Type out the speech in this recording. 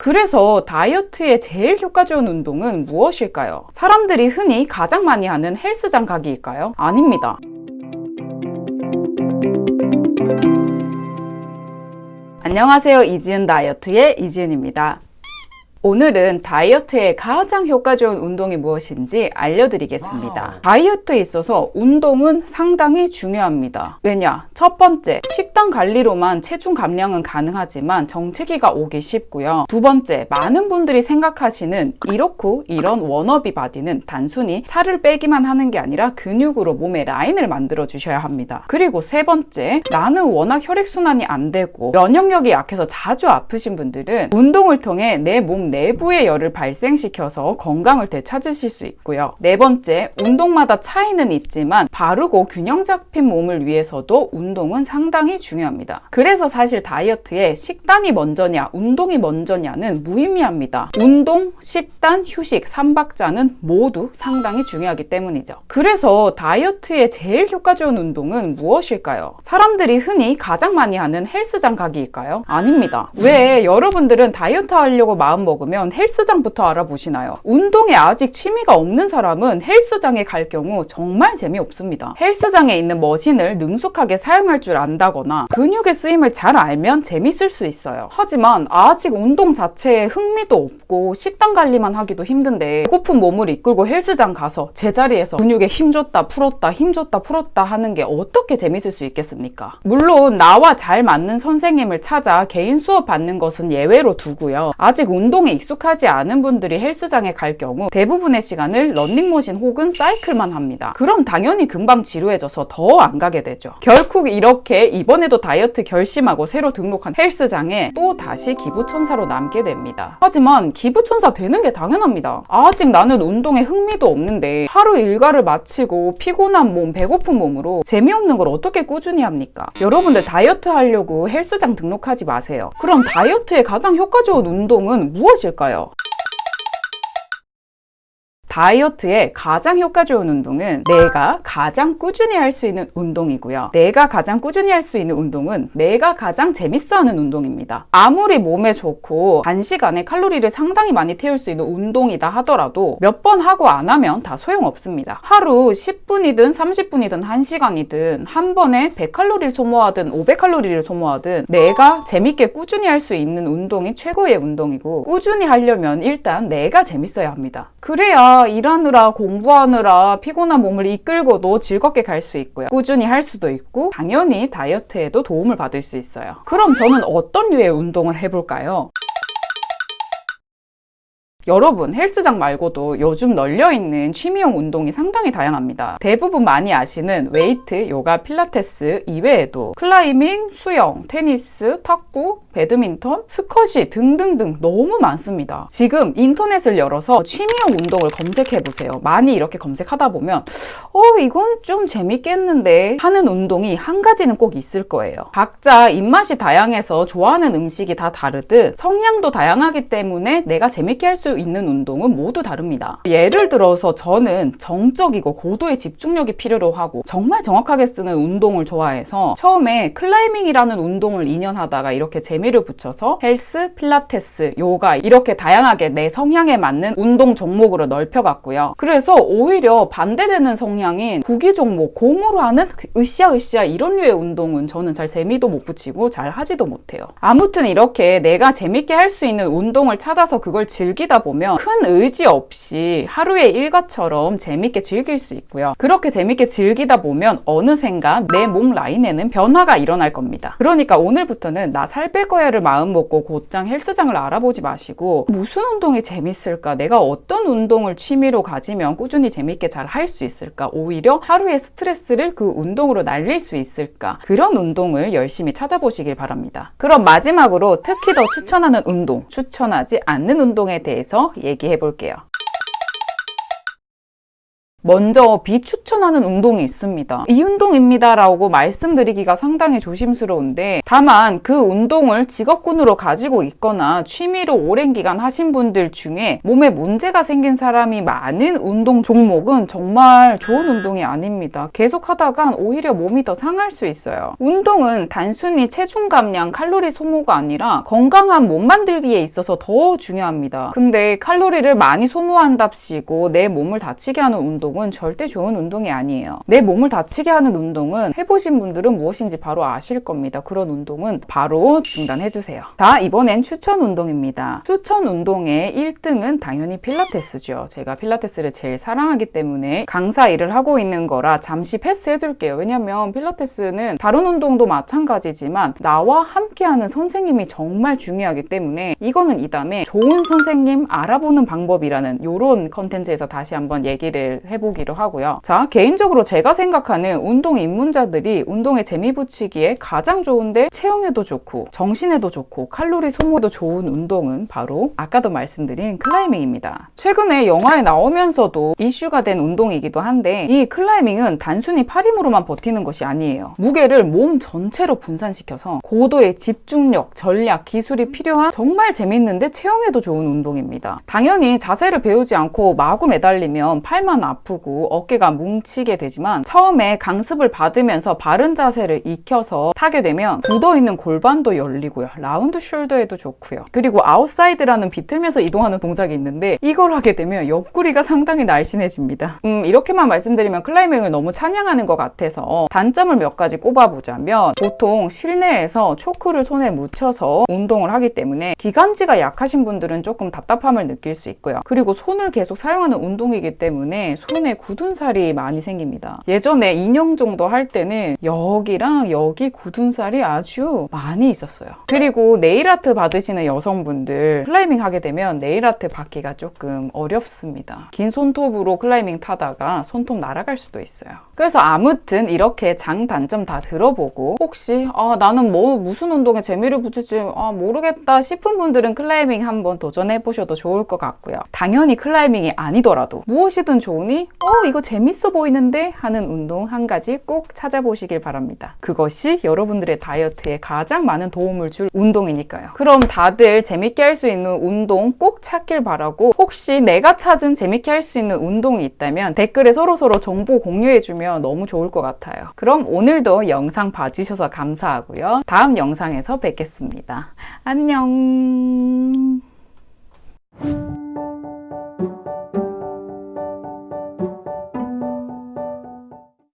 그래서 다이어트에 제일 효과 좋은 운동은 무엇일까요? 사람들이 흔히 가장 많이 하는 헬스장 가기일까요? 아닙니다. 안녕하세요. 이지은 다이어트의 이지은입니다. 오늘은 다이어트에 가장 효과 좋은 운동이 무엇인지 알려드리겠습니다. 다이어트에 있어서 운동은 상당히 중요합니다. 왜냐? 첫 번째, 식단 관리로만 체중 감량은 가능하지만 정체기가 오기 쉽고요. 두 번째, 많은 분들이 생각하시는 이렇고 이런 wannabe body는 단순히 살을 빼기만 하는 게 아니라 근육으로 몸의 라인을 만들어 주셔야 합니다. 그리고 세 번째, 나는 워낙 혈액순환이 안 되고 면역력이 약해서 자주 아프신 분들은 운동을 통해 내몸 내부의 열을 발생시켜서 건강을 되찾으실 수 있고요. 네 번째, 운동마다 차이는 있지만 바르고 균형 잡힌 몸을 위해서도 운동은 상당히 중요합니다. 그래서 사실 다이어트에 식단이 먼저냐, 운동이 먼저냐는 무의미합니다. 운동, 식단, 휴식, 삼박자는 모두 상당히 중요하기 때문이죠. 그래서 다이어트에 제일 효과 좋은 운동은 무엇일까요? 사람들이 흔히 가장 많이 하는 헬스장 가기일까요? 아닙니다. 왜 여러분들은 다이어트 하려고 마음먹 먹으면 헬스장부터 알아보시나요? 운동에 아직 취미가 없는 사람은 헬스장에 갈 경우 정말 재미없습니다. 헬스장에 있는 머신을 능숙하게 사용할 줄 안다거나 근육의 쓰임을 잘 알면 재밌을 수 있어요. 하지만 아직 운동 자체에 흥미도 없고 식단 관리만 하기도 힘든데 배고픈 몸을 이끌고 헬스장 가서 제자리에서 근육에 힘줬다 풀었다 힘줬다 풀었다 하는 게 어떻게 재밌을 수 있겠습니까? 물론 나와 잘 맞는 선생님을 찾아 개인 수업 받는 것은 예외로 두고요. 아직 운동에 운동에 익숙하지 않은 분들이 헬스장에 갈 경우 대부분의 시간을 런닝머신 혹은 사이클만 합니다. 그럼 당연히 금방 지루해져서 더 안 가게 되죠. 결국 이렇게 이번에도 다이어트 결심하고 새로 등록한 헬스장에 또 다시 기부천사로 남게 됩니다. 하지만 기부천사 되는 게 당연합니다. 아직 나는 운동에 흥미도 없는데 하루 일과를 마치고 피곤한 몸, 배고픈 몸으로 재미없는 걸 어떻게 꾸준히 합니까? 여러분들 다이어트 하려고 헬스장 등록하지 마세요. 그럼 다이어트에 가장 효과 좋은 운동은 무엇 무엇일까요? 다이어트에 가장 효과 좋은 운동은 내가 가장 꾸준히 할 수 있는 운동이고요. 내가 가장 꾸준히 할 수 있는 운동은 내가 가장 재밌어 하는 운동입니다. 아무리 몸에 좋고 단시간에 칼로리를 상당히 많이 태울 수 있는 운동이다 하더라도 몇 번 하고 안 하면 다 소용없습니다. 하루 10분이든 30분이든 1시간이든 한 번에 100칼로리를 소모하든 500칼로리를 소모하든 내가 재밌게 꾸준히 할 수 있는 운동이 최고의 운동이고 꾸준히 하려면 일단 내가 재밌어야 합니다. 그래야 일하느라 공부하느라 피곤한 몸을 이끌고도 즐겁게 갈 수 있고요. 꾸준히 할 수도 있고 당연히 다이어트에도 도움을 받을 수 있어요. 그럼 저는 어떤 류의 운동을 해볼까요? 여러분 헬스장 말고도 요즘 널려있는 취미용 운동이 상당히 다양합니다. 대부분 많이 아시는 웨이트, 요가, 필라테스 이외에도 클라이밍, 수영, 테니스, 탁구, 배드민턴, 스쿼시 등등등 너무 많습니다. 지금 인터넷을 열어서 취미용 운동을 검색해보세요. 많이 이렇게 검색하다 보면 어 이건 좀 재밌겠는데 하는 운동이 한 가지는 꼭 있을 거예요. 각자 입맛이 다양해서 좋아하는 음식이 다 다르듯 성향도 다양하기 때문에 내가 재밌게 할수 있는 운동은 모두 다릅니다. 예를 들어서 저는 정적이고 고도의 집중력이 필요로 하고 정말 정확하게 쓰는 운동을 좋아해서 처음에 클라이밍이라는 운동을 2년 하다가 이렇게 재미를 붙여서 헬스, 필라테스, 요가 이렇게 다양하게 내 성향에 맞는 운동 종목으로 넓혀갔고요. 그래서 오히려 반대되는 성향인 구기 종목, 공으로 하는 으쌰으쌰 이런 류의 운동은 저는 잘 재미도 못 붙이고 잘 하지도 못해요. 아무튼 이렇게 내가 재밌게 할 수 있는 운동을 찾아서 그걸 즐기다 보면 큰 의지 없이 하루의 일과처럼 재밌게 즐길 수 있고요. 그렇게 재밌게 즐기다 보면 어느샌가 내 몸 라인에는 변화가 일어날 겁니다. 그러니까 오늘부터는 나 살 뺄 거야를 마음먹고 곧장 헬스장을 알아보지 마시고 무슨 운동이 재밌을까? 내가 어떤 운동을 취미로 가지면 꾸준히 재밌게 잘 할 수 있을까? 오히려 하루의 스트레스를 그 운동으로 날릴 수 있을까? 그런 운동을 열심히 찾아보시길 바랍니다. 그럼 마지막으로 특히 더 추천하는 운동, 추천하지 않는 운동에 대해서 얘기해 볼게요. 먼저 비추천하는 운동이 있습니다. 이 운동입니다 라고 말씀드리기가 상당히 조심스러운데 다만 그 운동을 직업군으로 가지고 있거나 취미로 오랜 기간 하신 분들 중에 몸에 문제가 생긴 사람이 많은 운동 종목은 정말 좋은 운동이 아닙니다. 계속 하다간 오히려 몸이 더 상할 수 있어요. 운동은 단순히 체중 감량, 칼로리 소모가 아니라 건강한 몸 만들기에 있어서 더 중요합니다. 근데 칼로리를 많이 소모한답시고 내 몸을 다치게 하는 운동은 절대 좋은 운동이 아니에요. 내 몸을 다치게 하는 운동은 해보신 분들은 무엇인지 바로 아실 겁니다. 그런 운동은 바로 중단해주세요. 자, 이번엔 추천 운동입니다. 추천 운동의 1등은 당연히 필라테스죠. 제가 필라테스를 제일 사랑하기 때문에 강사 일을 하고 있는 거라 잠시 패스해둘게요. 왜냐면 필라테스는 다른 운동도 마찬가지지만 나와 함께하는 선생님이 정말 중요하기 때문에 이거는 이 다음에 좋은 선생님 알아보는 방법이라는 이런 컨텐츠에서 다시 한번 얘기를 해 보기로 하고요. 자, 개인적으로 제가 생각하는 운동 입문자들이 운동에 재미 붙이기에 가장 좋은데 체형에도 좋고 정신에도 좋고 칼로리 소모도 좋은 운동은 바로 아까도 말씀드린 클라이밍입니다. 최근에 영화에 나오면서도 이슈가 된 운동이기도 한데 이 클라이밍은 단순히 팔 힘으로만 버티는 것이 아니에요. 무게를 몸 전체로 분산시켜서 고도의 집중력, 전략, 기술이 필요한 정말 재밌는데 체형에도 좋은 운동입니다. 당연히 자세를 배우지 않고 마구 매달리면 팔만 아프 고 어깨가 뭉치게 되지만 처음에 강습을 받으면서 바른 자세를 익혀서 타게 되면 굳어있는 골반도 열리고요. round shoulder에도 좋고요. 그리고 아웃사이드라는 비틀면서 이동하는 동작이 있는데 이걸 하게 되면 옆구리가 상당히 날씬해집니다. 음, 이렇게만 말씀드리면 클라이밍을 너무 찬양하는 것 같아서 단점을 몇 가지 꼽아보자면 보통 실내에서 초크를 손에 묻혀서 운동을 하기 때문에 기관지가 약하신 분들은 조금 답답함을 느낄 수 있고요. 그리고 손을 계속 사용하는 운동이기 때문에 손에 굳은 살이 많이 생깁니다. 예전에 2년 정도 할 때는 여기랑 여기 굳은 살이 아주 많이 있었어요. 그리고 네일아트 받으시는 여성분들 클라이밍 하게 되면 네일아트 받기가 조금 어렵습니다. 긴 손톱으로 클라이밍 타다가 손톱 날아갈 수도 있어요. 그래서 아무튼 이렇게 장단점 다 들어보고 혹시 아 나는 뭐 무슨 운동에 재미를 붙일지 아 모르겠다 싶은 분들은 클라이밍 한번 도전해 보셔도 좋을 것 같고요. 당연히 클라이밍이 아니더라도 무엇이든 좋으니 어 이거 재밌어 보이는데 하는 운동 한 가지 꼭 찾아보시길 바랍니다. 그것이 여러분들의 다이어트에 가장 많은 도움을 줄 운동이니까요. 그럼 다들 재밌게 할 수 있는 운동 꼭 찾길 바라고 혹시 내가 찾은 재밌게 할 수 있는 운동이 있다면 댓글에 서로서로 정보 공유해주 주시면 너무 좋을 것 같아요. 그럼 오늘도 영상 봐주셔서 감사하고요. 다음 영상에서 뵙겠습니다. 안녕